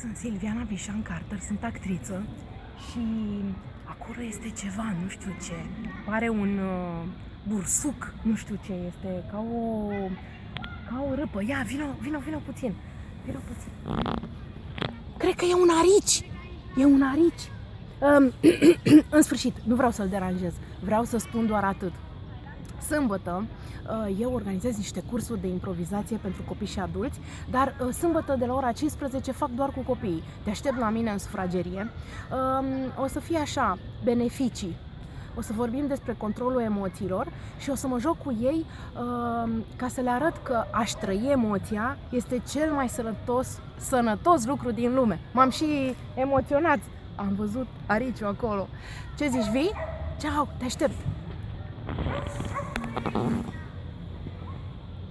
Sunt Silviana Bișan Carter, sunt actriță și acolo este ceva, nu știu ce. Pare un uh, bursuc, nu știu ce este, ca o, ca o râpă. Ia, vino, vino, vino puțin. Vino puțin. Cred că e un arici. E un arici. Um, în sfârșit, nu vreau să-l deranjez. Vreau să spun doar atât. Sâmbătă uh, eu organizez niște cursuri de improvizație pentru copii și adulți, dar uh, sâmbătă de la ora 15 fac doar cu copiii. Te aștept la mine în sufragerie. Um, o să fie așa, beneficii. O să vorbim despre controlul emoțiilor și o să mă joc cu ei um, ca să le arăt că aș trăi emoția este cel mai sănătos, sănătos lucru din lume. M-am și emoționat. Am văzut ariciu acolo. Ce zici, vii? Ceau, te aștept! Uh-oh.